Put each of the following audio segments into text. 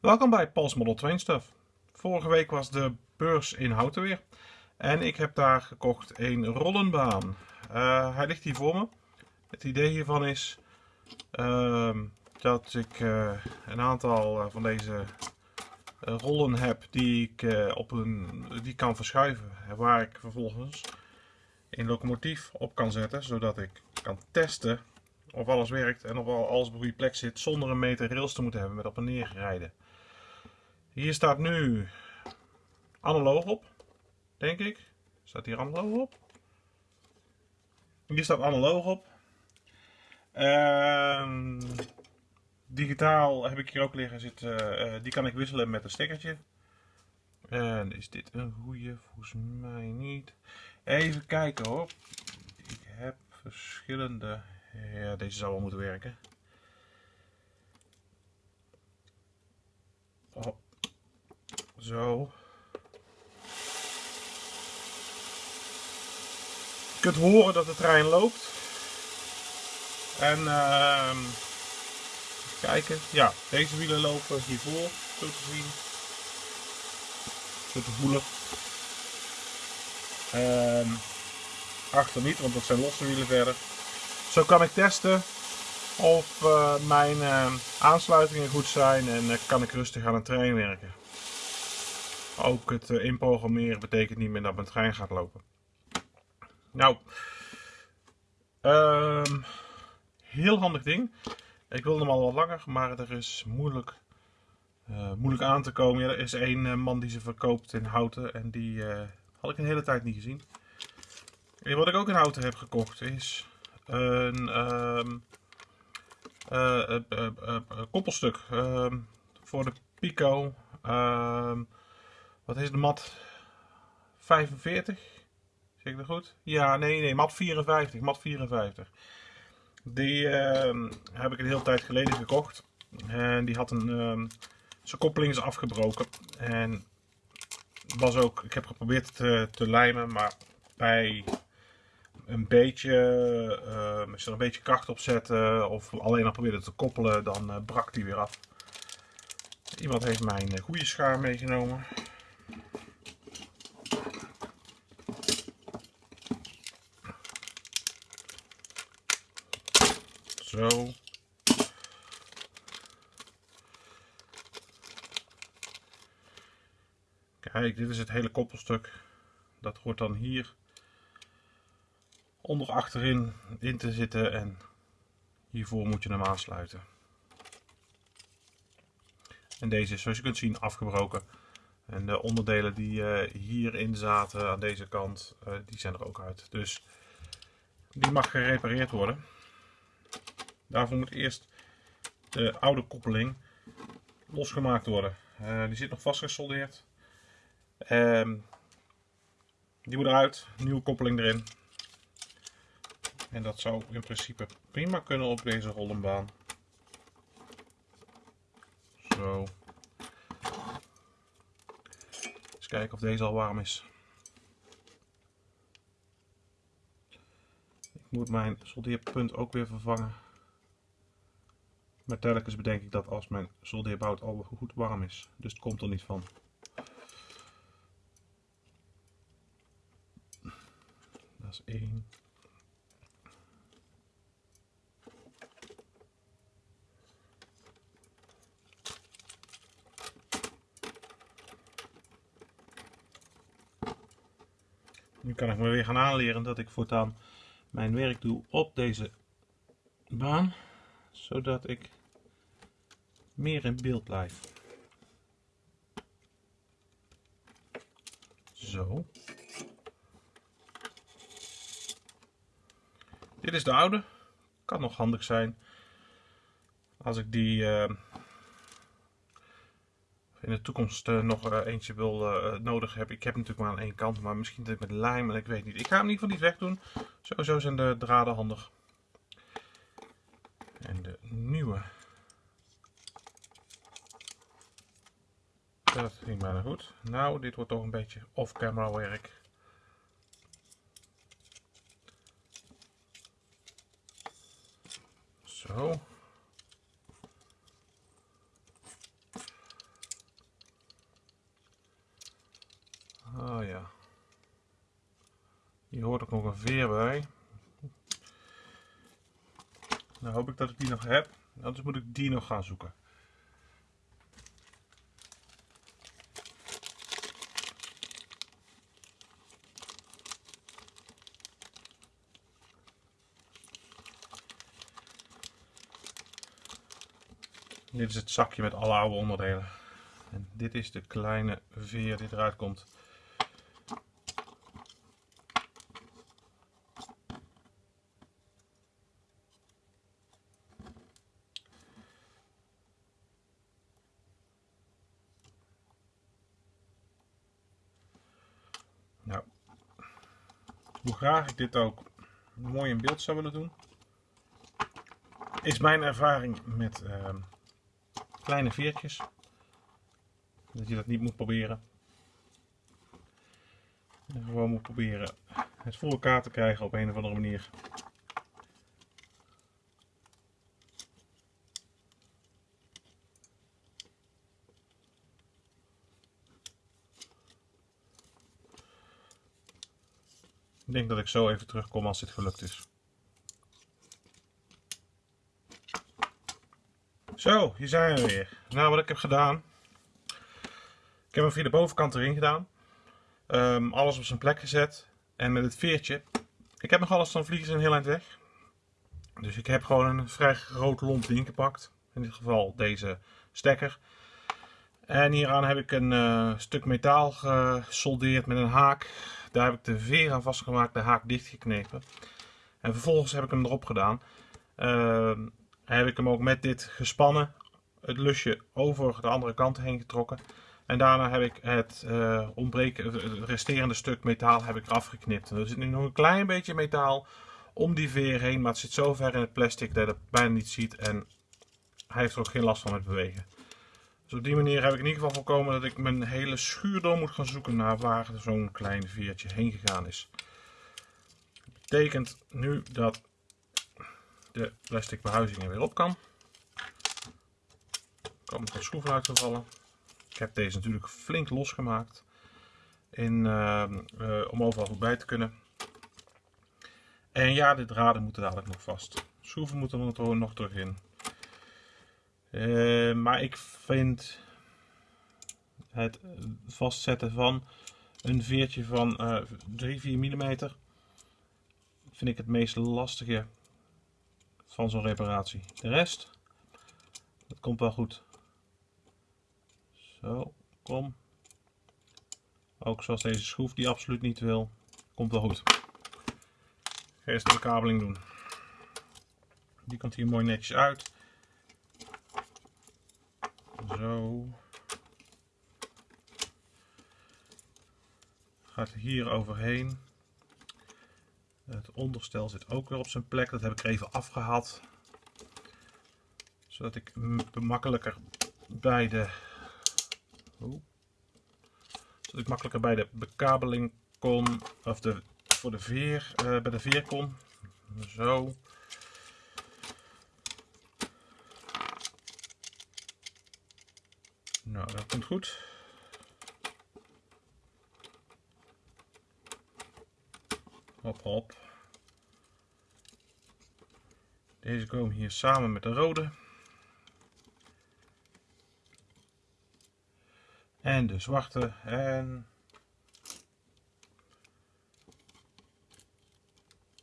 Welkom bij Pals Model Train Stuff. Vorige week was de beurs in Houten weer. En ik heb daar gekocht een rollenbaan. Uh, hij ligt hier voor me. Het idee hiervan is uh, dat ik uh, een aantal eh, van deze rollen heb die ik op een, die kan verschuiven. Waar ik vervolgens een locomotief op kan zetten. Zodat ik kan testen of alles werkt en of alles op goede plek zit zonder een meter rails te moeten hebben met op en neer rijden. Hier staat nu analoog op, denk ik. Staat hier analoog op? Hier staat analoog op. Uh, digitaal heb ik hier ook liggen zitten. Uh, die kan ik wisselen met een stekkertje. En is dit een goede? Volgens mij niet. Even kijken hoor. Ik heb verschillende. Ja, deze zou wel moeten werken. Oh. Zo. Je kunt horen dat de trein loopt. En uh, kijken. Ja, deze wielen lopen hiervoor, zo te zien. Zo te voelen. Uh, achter niet, want dat zijn losse wielen verder. Zo kan ik testen of uh, mijn uh, aansluitingen goed zijn en uh, kan ik rustig aan een trein werken. Ook het inprogrammeren betekent niet meer dat mijn trein gaat lopen. Nou, um, heel handig ding. Ik wilde hem al wat langer, maar er is moeilijk, moeilijk aan te komen. Er is één man die ze verkoopt in houten en die had ik een hele tijd niet gezien. En wat ik ook in houten heb gekocht is een uh, koppelstuk ehm, voor de Pico. Ehm, wat is de mat? 45? Zeg ik dat goed? Ja, nee, nee, mat 54. Mat 54. Die heb ik een hele tijd geleden gekocht. En die had een. zijn koppeling is afgebroken. En was ook. Ik heb geprobeerd te, te lijmen, maar bij een beetje, uh, als er een beetje kracht op zetten of alleen al probeerde te koppelen, dan uh, brak die weer af. Iemand heeft mijn uh, goede schaar meegenomen. Zo. Kijk, dit is het hele koppelstuk. Dat hoort dan hier onder achterin in te zitten en hiervoor moet je hem aansluiten. En deze is zoals je kunt zien afgebroken. En de onderdelen die uh, hierin zaten aan deze kant, uh, die zijn er ook uit. Dus die mag gerepareerd worden. Daarvoor moet eerst de oude koppeling losgemaakt worden. Uh, die zit nog vastgesoldeerd. Ehm, die moet eruit, nieuwe koppeling erin. En dat zou in principe prima kunnen op deze rollenbaan. Zo. Kijken of deze al warm is. Ik moet mijn soldeerpunt ook weer vervangen. Maar telkens bedenk ik dat als mijn soldeerbout al goed warm is. Dus het komt er niet van. Dat is één. Nu kan ik me weer gaan aanleren dat ik voortaan mijn werk doe op deze baan. Zodat ik meer in beeld blijf. Zo. Dit is de oude. Kan nog handig zijn als ik die... Uh, in de toekomst uh, nog uh, eentje wil uh, nodig heb. Ik heb natuurlijk maar aan één kant, maar misschien dit met lijm en ik weet niet. Ik ga hem in ieder geval niet wegdoen. Sowieso zijn de draden handig. En de nieuwe. Dat ging bijna goed. Nou, dit wordt toch een beetje off-camera werk. Zo. ja. Hier hoort ook nog veer bij. Nou hoop ik dat ik die nog heb. Anders moet ik die nog gaan zoeken. Dit is het zakje met alle oude onderdelen. En dit is de kleine veer die eruit komt. Nou, hoe graag ik dit ook mooi in beeld zou willen doen, is mijn ervaring met uh, kleine veertjes. Dat je dat niet moet proberen. En gewoon moet proberen het voor elkaar te krijgen op een of andere manier. Ik denk dat ik zo even terugkom als dit gelukt is. Zo, hier zijn we weer. Nou, wat ik heb gedaan. Ik heb hem via de bovenkant erin gedaan. Um, alles op zijn plek gezet. En met het veertje. Ik heb nog alles van vliegen een heel eind weg. Dus ik heb gewoon een vrij groot lomp ding gepakt. In dit geval deze stekker. En hieraan heb ik een uh, stuk metaal gesoldeerd met een haak. Daar heb ik de veer aan vastgemaakt, de haak dichtgeknepen. En vervolgens heb ik hem erop gedaan. Uh, heb ik hem ook met dit gespannen, het lusje over de andere kant heen getrokken. En daarna heb ik het uh, ontbreken, resterende stuk metaal heb ik eraf er zit nu nog een klein beetje metaal om die veer heen, maar het zit zo ver in het plastic dat je het bijna niet ziet. En hij heeft er ook geen last van met bewegen. Dus op die manier heb ik in ieder geval voorkomen dat ik mijn hele schuur door moet gaan zoeken naar waar zo'n klein veertje heen gegaan is. Dat betekent nu dat de plastic behuizing er weer op kan. Er komen wat schroeven uitgevallen. Ik heb deze natuurlijk flink losgemaakt in, uh, uh, om overal goed bij te kunnen. En ja, de draden moeten dadelijk nog vast. Schroeven moeten er nog terug in. Uh, maar ik vind het vastzetten van een veertje van 3-4 mm vind ik het meest lastige van zo'n reparatie. De rest, dat komt wel goed. Zo, kom. Ook zoals deze schroef die absoluut niet wil. Komt wel goed. Eerst de bekabeling doen. Die komt hier mooi netjes uit. Zo. Gaat hier overheen. Het onderstel zit ook weer op zijn plek. Dat heb ik even afgehaald. Zodat ik makkelijker bij de... Zodat ik makkelijker bij de bekabeling kon. Of de, voor de veer, uh, bij de veer kon. Zo. Nou, dat goed. Hop, hop. Deze komen hier samen met de rode. En de zwarte. En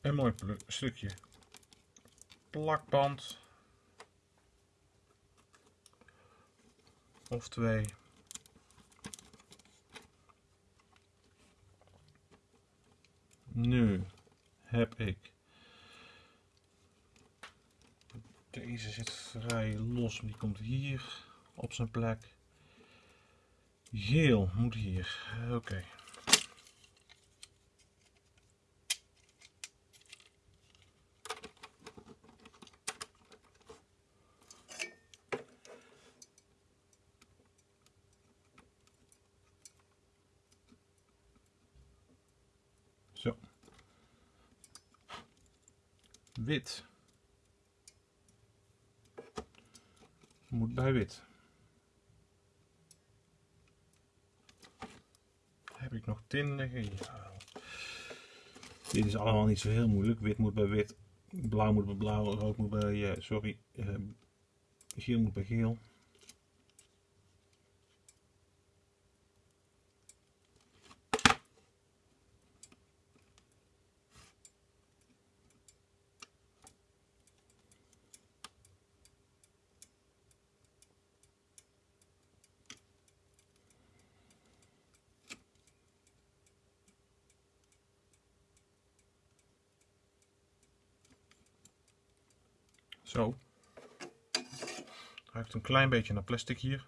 een mooi stukje plakband. Of twee. Nu heb ik deze zit vrij los, die komt hier op zijn plek. Geel moet hier. Oké. Wit. Moet bij wit. Heb ik nog tin liggen? Ja. Dit is allemaal niet zo heel moeilijk. Wit moet bij wit, blauw moet bij blauw, rood moet bij, uh, sorry, uh, geel moet bij geel. Zo. Heeft een klein beetje naar plastic hier.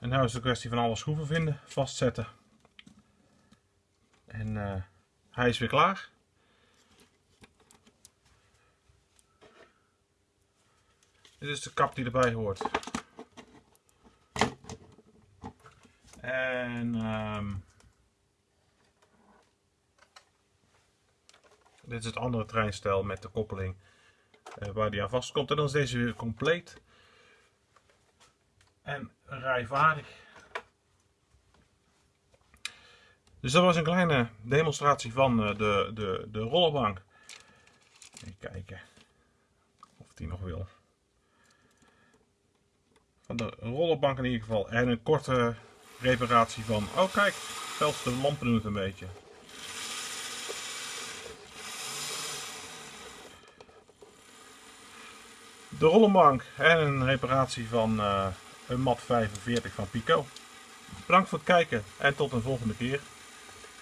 En nu is de kwestie van alle schroeven vinden, vastzetten. En uh, hij is weer klaar. Dit is de kap die erbij hoort. En um, dit is het andere treinstel met de koppeling uh, waar die aan vastkomt. En dan is deze weer compleet en rijvaardig. Dus dat was een kleine demonstratie van uh, de, de, de rollerbank. Even kijken of die nog wil. Van de rollerbank in ieder geval. En een korte reparatie van. Oh kijk, zelfs de lampen doen het een beetje. De rollenbank en een reparatie van uh, een mat 45 van Pico. Bedankt voor het kijken en tot een volgende keer.